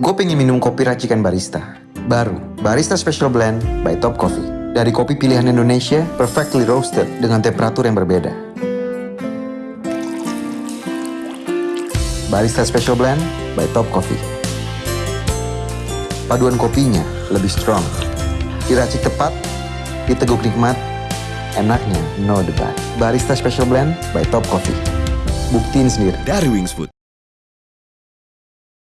Gue pengen minum kopi racikan barista. Baru, Barista Special Blend by Top Coffee. Dari kopi pilihan Indonesia, perfectly roasted dengan temperatur yang berbeda. Barista Special Blend by Top Coffee. Paduan kopinya lebih strong. Diracik tepat, diteguk nikmat, enaknya no debat. Barista Special Blend by Top Coffee. Buktiin sendiri. Dari Wings Food.